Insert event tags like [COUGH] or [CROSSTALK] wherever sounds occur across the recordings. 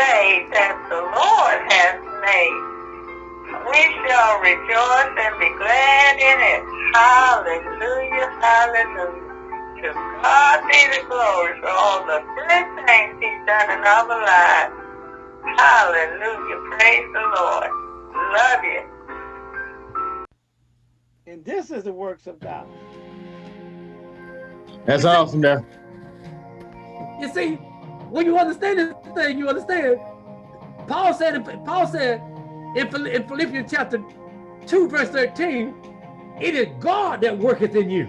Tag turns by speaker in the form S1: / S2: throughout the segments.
S1: day that the Lord has made. We shall rejoice and be glad in it. Hallelujah, hallelujah. To God be the glory for all the good things he's done in our lives. Hallelujah, praise the Lord. Love you.
S2: And this is the works of God.
S3: That's awesome there.
S4: You see, when you understand this thing, you understand. Paul said, Paul said in, in Philippians chapter 2, verse 13, it is God that worketh in you.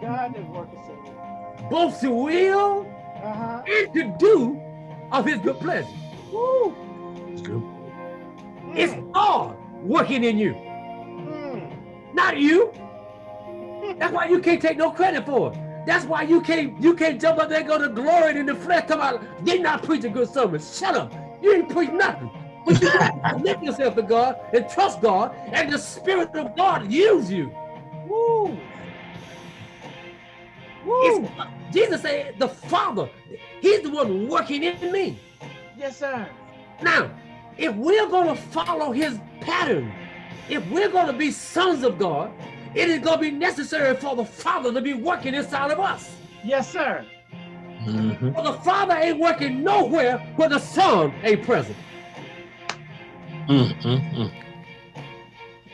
S2: God that worketh in you.
S4: Both to will uh -huh. and to do of his good pleasure. Woo. It's God working in you. Mm. Not you. That's why you can't take no credit for it. That's why you can't you can't jump up there and go to glory in the flesh. Come out, they not preach a good sermon. Shut up. You ain't preach nothing. But you commit [LAUGHS] yourself to God and trust God, and the Spirit of God use you. Woo. Woo. Jesus said, the Father, He's the one working in me.
S2: Yes, sir.
S4: Now, if we're going to follow His pattern, if we're going to be sons of God, it is going to be necessary for the Father to be working inside of us.
S2: Yes, sir.
S4: Mm -hmm. Well, the Father ain't working nowhere where the Son ain't present.
S3: Mm -hmm.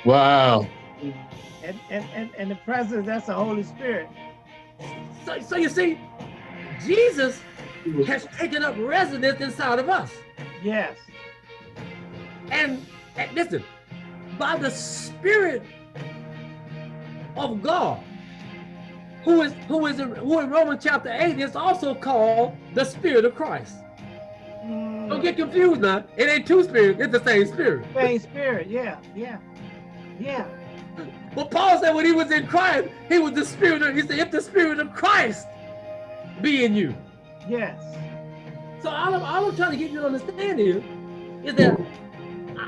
S3: Wow.
S2: And, and, and, and the presence, that's the Holy Spirit.
S4: So, so you see, Jesus has taken up residence inside of us.
S2: Yes.
S4: And, and listen, by the Spirit of God, who is who is in, who in Romans chapter 8 is also called the Spirit of Christ. Mm. Don't get confused now. It ain't two spirits, it's the same spirit.
S2: Same spirit, yeah, yeah, yeah.
S4: But Paul said when he was in Christ, he was the spirit of, he said, if the spirit of Christ be in you.
S2: Yes.
S4: So all I'm, all I'm trying to get you to understand here is that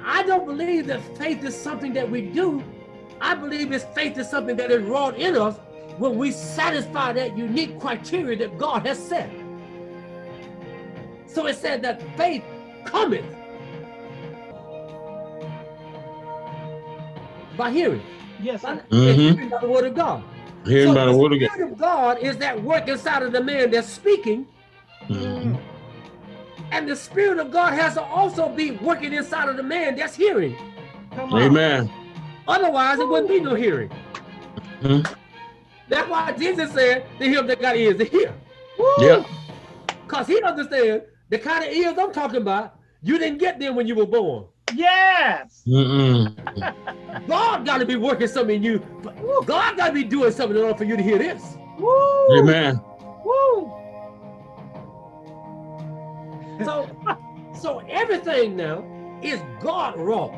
S4: I don't believe that faith is something that we do I believe this faith is something that is wrought in us when we satisfy that unique criteria that God has set. So it said that faith cometh by hearing.
S2: Yes,
S4: by, mm -hmm. hearing by the word of God.
S3: Hearing so by the word of God.
S4: The spirit of God is that work inside of the man that's speaking. Mm -hmm. And the spirit of God has to also be working inside of the man that's hearing.
S3: Amen.
S4: Otherwise, it wouldn't be no hearing. Mm -hmm. That's why Jesus said to him that got ears to hear.
S3: Yeah.
S4: Because he understands the kind of ears I'm talking about, you didn't get them when you were born.
S2: Yes.
S3: Mm -mm. [LAUGHS]
S4: God got to be working something in you. God got to be doing something in order for you to hear this.
S3: Woo. Amen.
S2: Woo.
S4: So, so everything now is God wrong.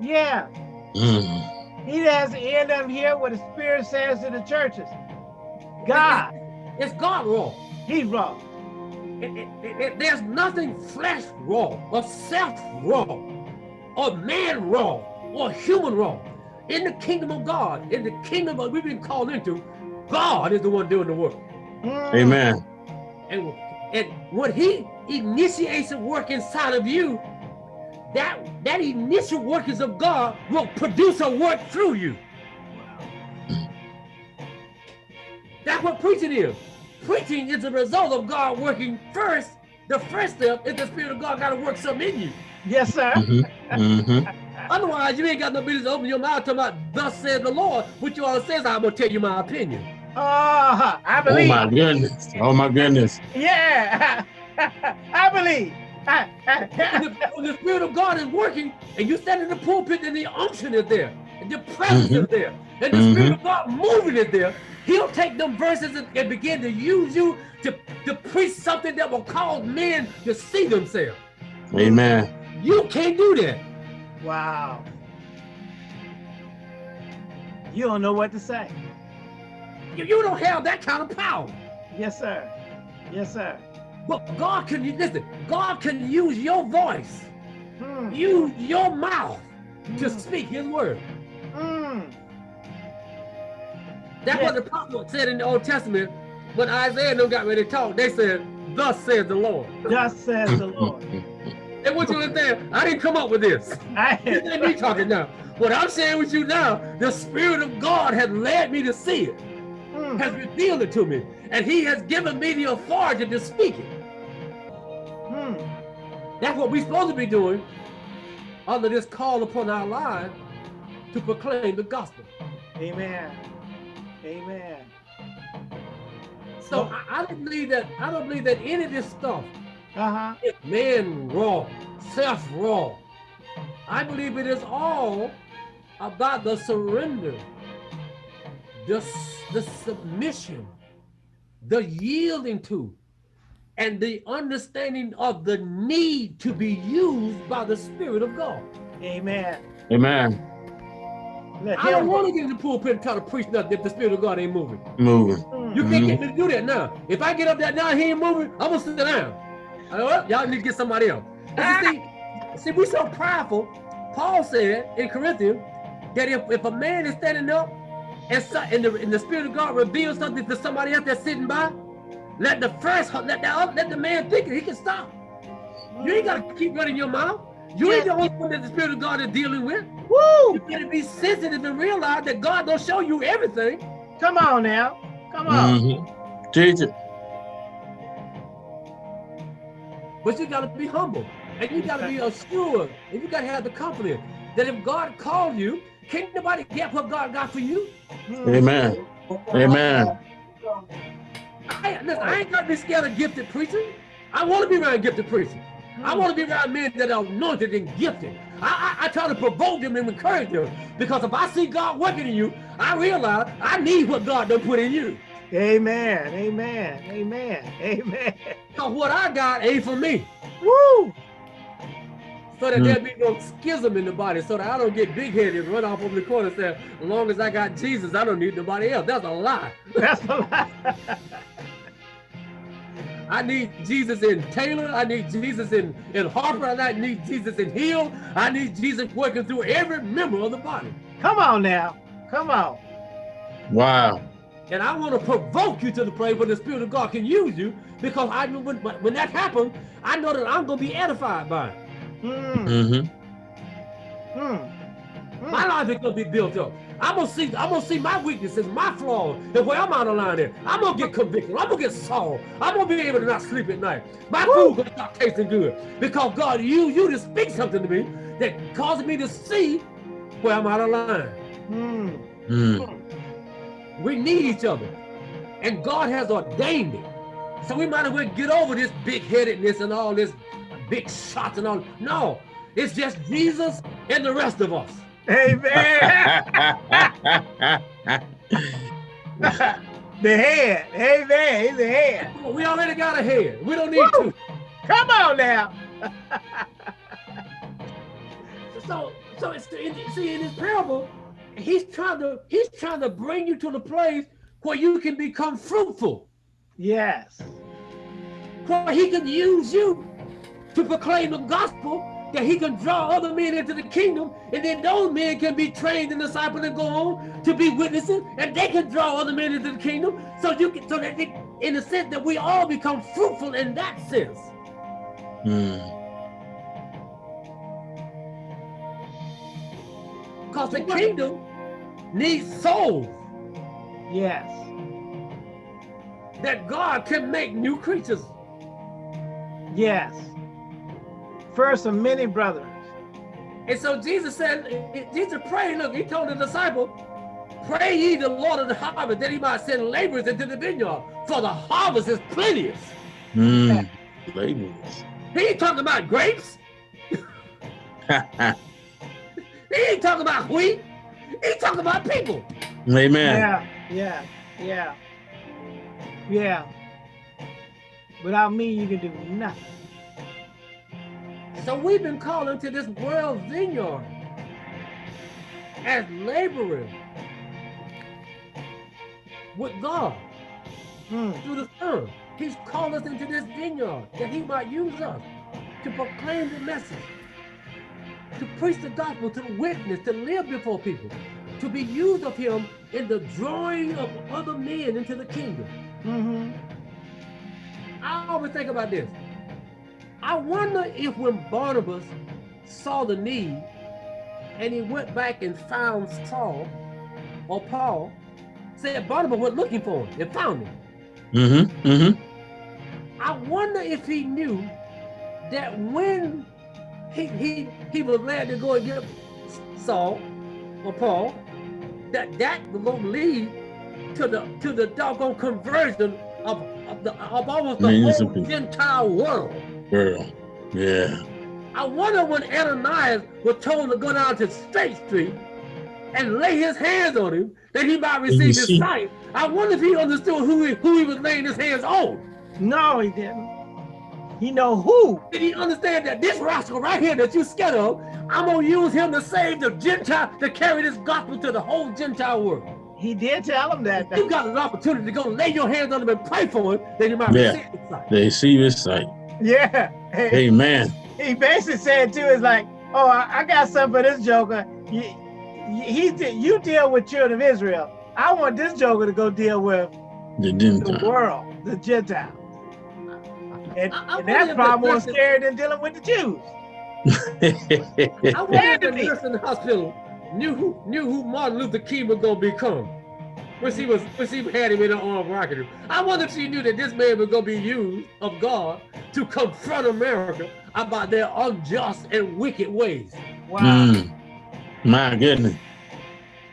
S2: Yeah. Mm. He has the end up here what the Spirit says to the churches. God.
S4: It's God wrong.
S2: He's wrong.
S4: It, it, it, there's nothing flesh wrong or self wrong or man wrong or human wrong. In the kingdom of God, in the kingdom of we've been called into, God is the one doing the work.
S3: Mm. Amen.
S4: And, and when he initiates a work inside of you, that that initial workings of God will produce a work through you. That's what preaching is. Preaching is a result of God working first. The first step is the Spirit of God got to work something in you.
S2: Yes, sir. Mm -hmm.
S3: Mm -hmm.
S4: Otherwise, you ain't got no business to open your mouth talking about, thus says the Lord, which you all says, I'm going to tell you my opinion.
S2: Uh, I believe.
S3: Oh, my goodness. Oh, my goodness.
S2: Yeah, [LAUGHS] I believe
S4: when the Spirit of God is working and you stand in the pulpit and the unction is there, and the presence mm -hmm. is there, and the mm -hmm. Spirit of God moving is there, He'll take them verses and, and, begin to use you to, to preach something that will cause men to see themselves.
S3: Amen.
S4: You can't do that.
S2: Wow. You don't know what to say.
S4: You, you don't have that kind of power.
S2: Yes, sir. Yes, sir.
S4: But God can listen. God can use your voice, mm. use your mouth mm. to hmm. speak His word. Mm. That's what the prophet said in the Old Testament. When Isaiah and them got ready to talk, they said, "Thus says the Lord."
S2: Thus says the [LAUGHS] Lord.
S4: And what you understand, I didn't come up with this. [LAUGHS]
S2: I,
S4: ain't me talking now. What I'm saying with you now, the Spirit of God has led me to see it,
S2: Hmm.
S4: has revealed it to me, and He has given me the authority to speak it. That's what we're supposed to be doing under this call upon our lives to proclaim the gospel.
S2: Amen. Amen.
S4: So I, I don't believe that I don't believe that any of this stuff
S2: Uh-huh.
S4: is man raw, self raw. I believe it is all about the surrender, the, the submission, the yielding to, and the understanding of the need to be used by the Spirit of God.
S2: Amen.
S3: Amen.
S4: I don't want to get in the pulpit and try to preach nothing if the Spirit of God ain't moving.
S3: Moving.
S2: Hmm.
S4: You can't get me to do that now. If I get up there now, he ain't moving, I'm gonna sit down. I know what? Y'all need to get somebody else. And you see, see, we so prideful. Paul said in Corinthians that if, if a man is standing up and, so, and, the, and the Spirit of God reveals something to somebody else that's sitting by, let the first let the, let the man think it, he can stop. You ain't gotta keep running your mouth. You ain't the only one that the Spirit of God is dealing with.
S2: Woo!
S4: You gotta be sensitive and realize that God don't show you everything.
S2: Come on now. Come on.
S3: Mhm. Teach it.
S4: But you gotta be humble and you gotta be assured and you gotta have the confidence that if God called you, can't nobody get what God got for you.
S3: Amen. Amen.
S4: I, listen, I ain't gotta be scared of gifted preaching. I wanna be around gifted preaching. I wanna be around men that are anointed and gifted. I, I, I try to provoke them and encourage them because if I see God working in you, I realize I need what God done put in you.
S2: Amen. Amen. Amen. Amen.
S4: Because what I got ain't for me.
S2: Woo!
S4: so that
S3: Mm.
S4: there be no schism in the body, so that I don't get big headed and run off over the corner and say, as long as I got Jesus, I don't need nobody else. That's a lie.
S2: That's a lie. [LAUGHS]
S4: I need Jesus in Taylor. I need Jesus in, in Harper. I need Jesus in Hill. I need Jesus working through every member of the body.
S2: Come on now. Come on.
S3: Wow.
S4: And I want to provoke you to the place where the Spirit of God can use you because I know when, when that happens, I know that I'm going to be edified by it.
S2: Hmm.
S3: Mm-hmm.
S2: Hmm.
S4: My life is gonna be built up. I'm gonna see, I'm gonna see my weaknesses, my flaws, and where I'm out of line at. I'm gonna get convicted. I'm gonna get sorrow. I'm gonna be able to not sleep at night. My food gonna start tasting good because God used you to speak something to me that causes me to see where I'm out of line.
S2: Hmm.
S3: Mm.
S4: We need each other, and God has ordained it. So we might as well get over this big-headedness and all this big shots and all. No, it's just Jesus and the rest of us.
S2: Amen. [LAUGHS] [LAUGHS] the head. Amen. He's the head.
S4: We already got a head. We don't need
S2: Woo!
S4: two.
S2: Come on now. [LAUGHS]
S4: So, so it's see in this parable, he's trying to he's trying to bring you to the place where you can become fruitful,
S2: Yes.
S4: where he can use you to proclaim the gospel, that he can draw other men into the kingdom, and then those men can be trained and discipled and go on to be witnesses, and they can draw other men into the kingdom. So you can, so that they, in the sense that we all become fruitful in that sense.
S3: Mm.
S4: Because the kingdom needs souls
S2: Yes.
S4: that God can make new creatures.
S2: Yes. First of many brothers.
S4: And so Jesus said, Jesus prayed, look, he told the disciple, pray ye the Lord of the harvest that he might send laborers into the vineyard, for the harvest is plenteous.
S3: Mm. Labels.
S4: He ain't talking about grapes. [LAUGHS] He ain't talking about wheat. He talking about people.
S3: Amen.
S2: Yeah. Yeah. Yeah. Yeah. Without me, you can do nothing.
S4: So we've been called into this world vineyard as laborers with God.
S2: Hmm.
S4: through the Son. He's called us into this vineyard that he might use us to proclaim the message, to preach the gospel, to witness, to live before people, to be used of him in the drawing of other men into the kingdom.
S2: Mm-hmm.
S4: I always think about this. I wonder if when Barnabas saw the need and he went back and found Saul or Paul, said Barnabas went looking for him and found him.
S3: Mm-hmm. Mm-hmm.
S4: I wonder if he knew that when he he he was glad to go and get Saul or Paul, that that was going to lead to the to the doggone conversion of of, the, of almost the whole. Gentile world.
S3: Girl. Yeah.
S4: I wonder when Ananias was told to go down to Straight Street and lay his hands on him, that he might receive his sight. I wonder if he understood who he, who he was laying his hands on.
S2: No, he didn't. He know who.
S4: Did he understand that this rascal right here that you scared of, I'm gonna use him to save the Gentile, to carry this gospel to the whole Gentile world.
S2: He did tell him that.
S4: You got an opportunity to go lay your hands on him and pray for him, that he might
S3: Yeah.
S4: receive his sight.
S3: They see his sight.
S2: Yeah.
S3: Amen.
S2: He basically said too, is like, oh, I, I got something for this joker. You, he, he, you deal with children of Israel. I want this joker to go deal with
S3: The
S2: the
S3: Gentile.
S2: world, the Gentiles. And,
S4: I- I
S2: and that's
S4: if
S2: probably
S4: the
S2: more
S4: blessing-
S2: scary than dealing with the Jews.
S4: I wonder if the
S2: Enemy.
S4: nurse in the hospital knew who knew who Martin Luther King was gonna become. When she was when she had him in her arm rocking him. I wonder if she knew that this man was gonna be used of God to confront America about their unjust and wicked ways.
S2: Wow.
S3: Mm. My goodness.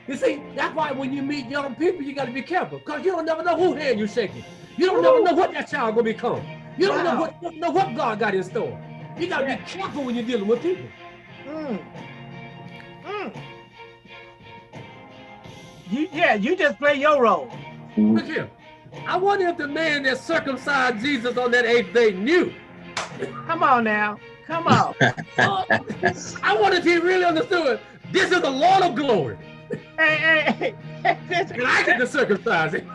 S4: You see, that's why when you meet young people, you gotta be careful, because you don't never know who hand you're shaking. You don't never know what that child gonna become. You don't know what don't know what God got in store. You gotta
S2: Yeah.
S4: be careful when you're dealing with people.
S2: Mm. Mm. You, yeah, you just play your role.
S4: Look here. I wonder if the man that circumcised Jesus on that eighth day knew.
S2: Come on now. Come on.
S4: Oh, [LAUGHS] I wonder if he really understood this is the Lord of glory.
S2: hey, hey, hey. [LAUGHS]
S4: And I get to circumcise him.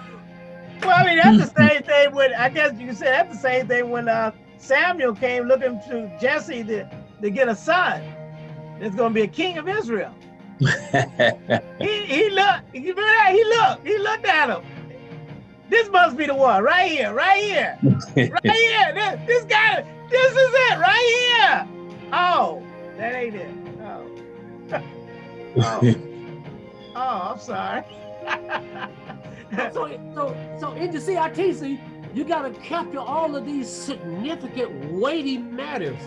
S2: well, I mean, that's the same thing when, I guess you can say that's the same thing when uh, Samuel came looking to Jesse to, to get a son. that's going to be a king of Israel. [LAUGHS] He, he looked, you remember that? He looked, he looked at him. This must be the one right here, right here, [LAUGHS] right here. This, this guy, this is it right here. Oh, that ain't it. Oh, [LAUGHS] oh, oh I'm sorry.
S4: So, so, so in the CITC, you got to capture all of these significant, weighty matters.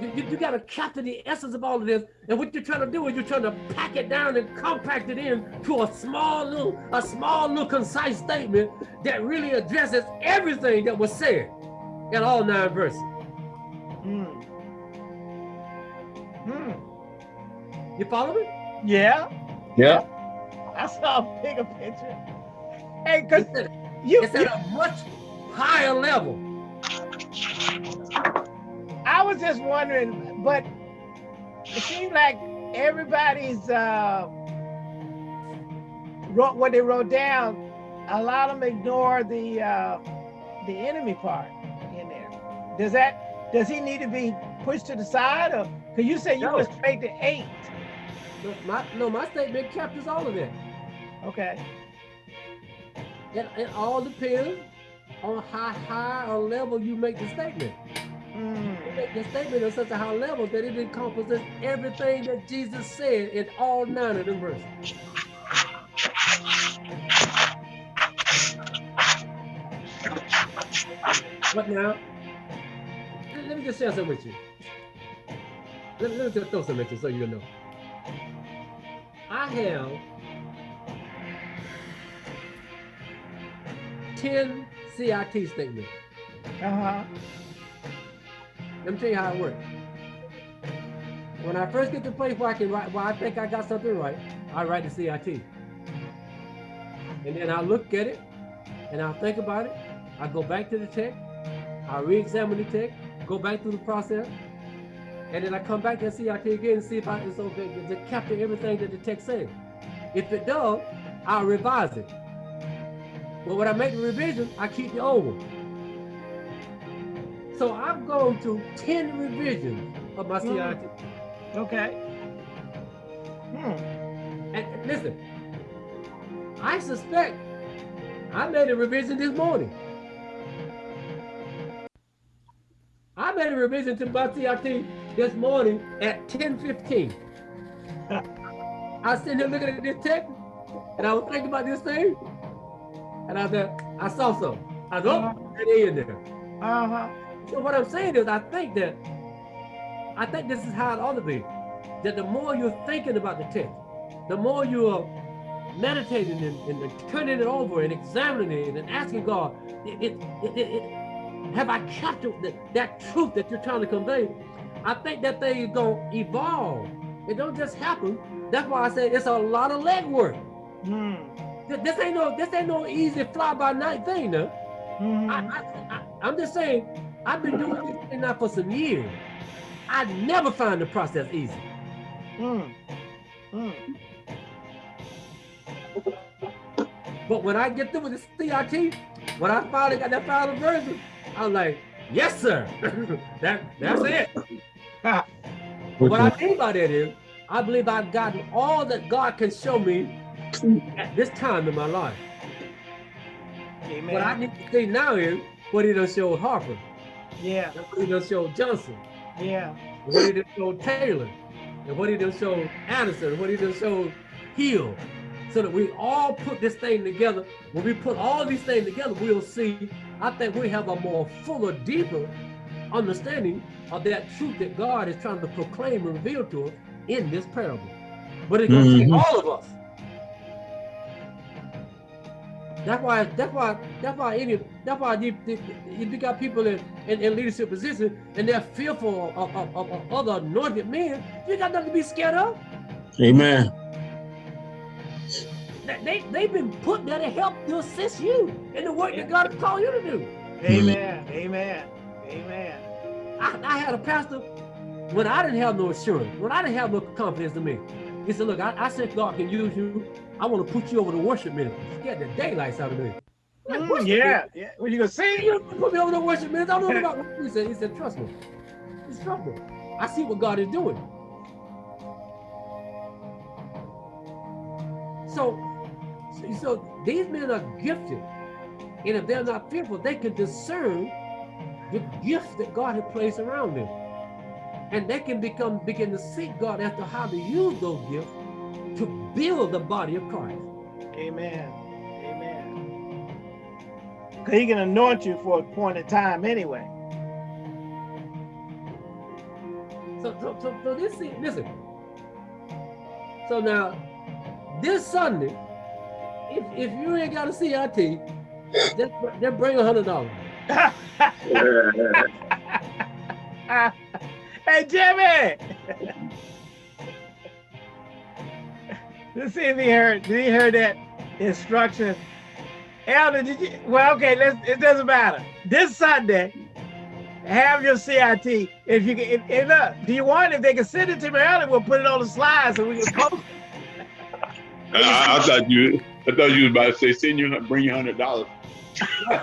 S4: You, you, you got to capture the essence of all of this. And what you're trying to do is you're trying to pack it down and compact it in to a small little, a small little concise statement that really addresses everything that was said in all nine verses.
S2: Hmm. Hmm.
S4: You follow me?
S2: Yeah,
S3: yeah.
S2: I saw a bigger picture. Hey, cause
S4: It's
S2: you,
S4: it's at a much higher level.
S2: Was just wondering, but it seems like everybody's uh, wrote what they wrote down. A lot of them ignore the uh, the enemy part in there. Does that does he need to be pushed to the side, or because you say you
S4: No.
S2: went straight to eight?
S4: No, my, no, my statement captures all of that.
S2: Okay.
S4: It, it all depends on how high a level you make the statement.
S2: Mm.
S4: The statement at such a high level that it encompasses everything that Jesus said in all nine of them verses. What now? Let, me just share something with you. Let, let me just throw something at you so you know. I have 10 CIT statements.
S2: Uh huh.
S4: Let me tell you how it works. When I first get to the place where I can write, where I think I got something right, I write the CIT. And then I look at it, and I think about it. I go back to the text, I re-examine the text, go back through the process, and then I come back to the CIT again and see if I it's okay to capture everything that the text says. If it does, I'll revise it. But when I make the revision, I keep the old one. So I've gone through 10 revisions of my
S2: Mm. Okay. Hmm.
S4: And and listen, I suspect I made a revision this morning. I made a revision to my CIT this morning at 10:15. I was sitting here looking at this text, and I was thinking about this thing, and I said, I saw some. I was, oh, it is in there.
S2: Uh-huh.
S4: So what I'm saying is, I think that, I think this is how it ought to be. That the more you're thinking about the text, the more you're meditating and, and turning it over and examining it and asking God, it, it, it, have I captured that, that truth that you're trying to convey? I think that thing is going to evolve. It don't just happen. That's why I say it's a lot of legwork.
S2: Hmm.
S4: This ain't no this ain't no easy fly by night thing, no.
S2: Mhm.
S4: I, I, am just saying, I've been doing this thing now for some years. I never find the process easy.
S2: Mm. Mm.
S4: But when I get through with this CIT, when I finally got that final version, I'm like, yes, sir. [LAUGHS] that that's it. [LAUGHS] What I mean by that is, I believe I've gotten all that God can show me at this time in my life.
S2: Amen.
S4: What I need to see now is what he done showed Harper,
S2: yeah.
S4: what he done showed Johnson,
S2: Yeah.
S4: what he done showed Taylor, and what he done showed Anderson, and what he done showed Hill. So that we all put this thing together. When we put all these things together, we'll see, I think we have a more fuller, deeper understanding of that truth that God is trying to proclaim and reveal to us in this parable. But it's gonna take
S3: Mhm.
S4: all of us. That's why. That's why. That's why. Any. That's why you, you, you got people in, in, in leadership positions and they're fearful of, of, of, of other anointed men. You got nothing to be scared of.
S3: Amen.
S4: They, they they've been put there to help to assist you in the work that God has called you to do.
S2: Amen. Amen. Amen.
S4: I, I had a pastor when I didn't have no assurance, when I didn't have no confidence in me. He said, "Look, I, I said God can use you. I want to put you over the worship ministry. Get the daylights out of me. Like,
S2: Mm, yeah. Yeah. What you gonna?
S4: You put me over the worship ministry. I don't know [LAUGHS] about what he said. He said, trust me. Trust me. I see what God is doing. So, so, so these men are gifted. And if they're not fearful, they can discern the gifts that God has placed around them. And they can become begin to seek God as to how to use those gifts to build the body of Christ.
S2: Amen. Amen. Cause he can anoint you for a point in time anyway.
S4: So, so, so, so this, is- listen. So now, this Sunday, if, if you ain't got a CIT, just, just bring a hundred dollars. [LAUGHS] [LAUGHS] [LAUGHS]
S2: hey Jimmy. Let's see if he heard. Did he hear that instruction? Elder, did you? Well, okay. Let's. It doesn't matter. This Sunday, have your CIT. If you can, if, if look, do you want? it? If they can send it to me early, we'll put it on the slides so we can post. it.
S5: I, I thought you, I thought you was about to say, send you, bring you hundred dollars.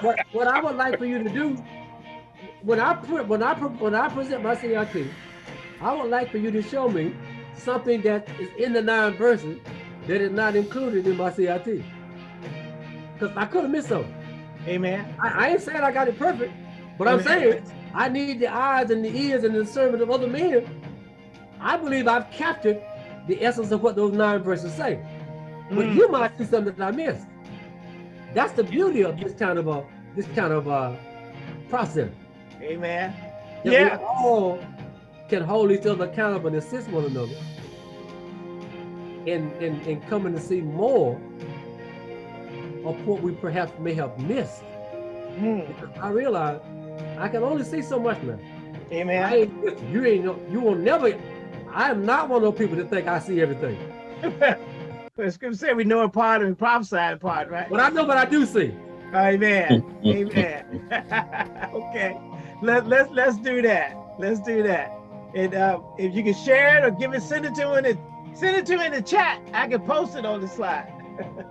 S4: what, what I would like for you to do, when I put when I when I present my CIT, I would like for you to show me something that is in the nine verses that is not included in my CIT. Because I could have missed something.
S2: Amen.
S4: I, I ain't saying I got it perfect, but I'm saying I need the eyes and the ears and the discernment of other men. I believe I've captured the essence of what those nine verses say. But
S2: Mm.
S4: you might see something that I missed. That's the beauty of this kind of a this kind of uh process.
S2: Amen.
S4: That
S2: Yeah.
S4: we all can hold each other accountable and assist one another in, in, in coming to see more of what we perhaps may have missed.
S2: Mm.
S4: I realize I can only see so much now. I
S2: Amen.
S4: ain't, you ain't no- you will never I am not one of those people that think I see everything.
S2: the scripture said we know a part and we prophesy a part, right?
S4: But I know what I do see.
S2: Amen. [LAUGHS] Amen. [LAUGHS] okay. Let, let's let's do that. Let's do that. And uh, if you can share it or give it, send it to in the send it to in the chat. I can post it on the slide. [LAUGHS]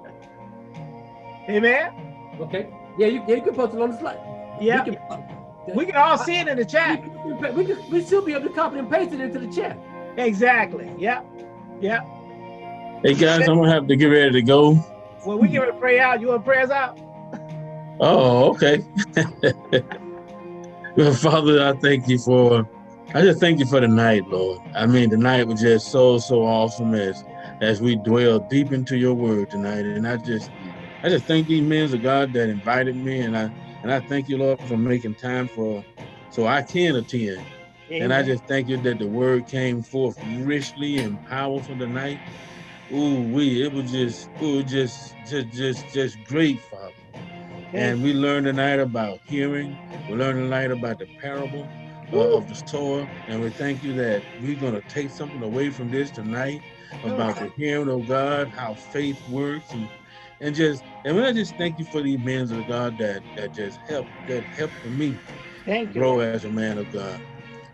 S2: Amen.
S4: Okay. Yeah, you, yeah, you can post it on the slide.
S2: Yeah.
S4: We can,
S2: We can all see it in the
S4: we,
S2: chat.
S4: can, we, can, we should be able to copy and paste it into the chat.
S2: Exactly. Yep. Yep.
S3: Hey guys, I'm gonna have to get ready to go.
S2: Well, we get ready to pray out. You want to pray us out?
S3: Oh, okay. [LAUGHS] Well, Father, I thank you for, I just thank you for the night, Lord. I mean, the night was just so, so awesome as, as we dwell deep into your word tonight. And I just, I just thank these men of God that invited me. And I, and I thank you, Lord, for making time for, so I can attend. And I just thank you that the word came forth richly and powerful tonight. Ooh, we, it was just, ooh, just, just, just, just great, Father. And we learned tonight about hearing. We learned tonight about the parable uh, of the sower. And we thank you that we're going to take something away from this tonight about the hearing of God, how faith works, and and just and I just thank you for these men of God that that just help that helped me
S2: Thank you.
S3: grow as a man of God.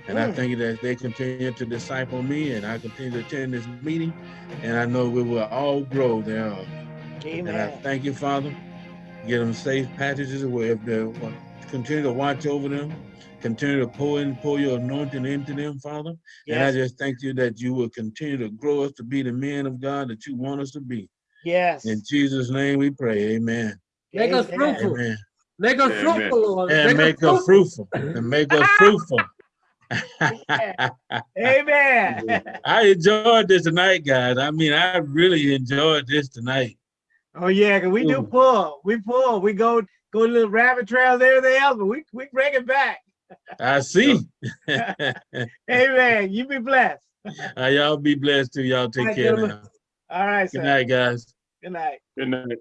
S3: And I
S2: Mm.
S3: thank you that they continue to disciple me, and I continue to attend this meeting, and I know we will all grow thereof. And I thank you, Father. Get them safe passages where if they continue to watch over them, continue to pour in, pour your anointing into them, Father. And I just thank you that you will continue to grow us to be the men of God that you want us to be.
S2: Yes.
S3: In Jesus' name we pray. Amen.
S4: Make us fruitful.
S3: Amen.
S4: Make us
S5: Amen.
S4: fruitful, Lord.
S3: And make us fruitful. And make us [LAUGHS] fruitful. [LAUGHS]
S2: Amen. [LAUGHS]
S3: I enjoyed this tonight, guys. I mean, I really enjoyed this tonight.
S2: Oh yeah, 'cause we do pull. We pull. We go go to little rabbit trails, everything else, but we we bring it back.
S3: I see.
S2: Amen. [LAUGHS] You be blessed.
S3: Uh, y'all be blessed too. Y'all take
S2: All right,
S3: care
S2: gentlemen.
S3: now.
S2: All right,
S3: Good
S2: sir.
S3: night, guys.
S2: Good night.
S5: Good night.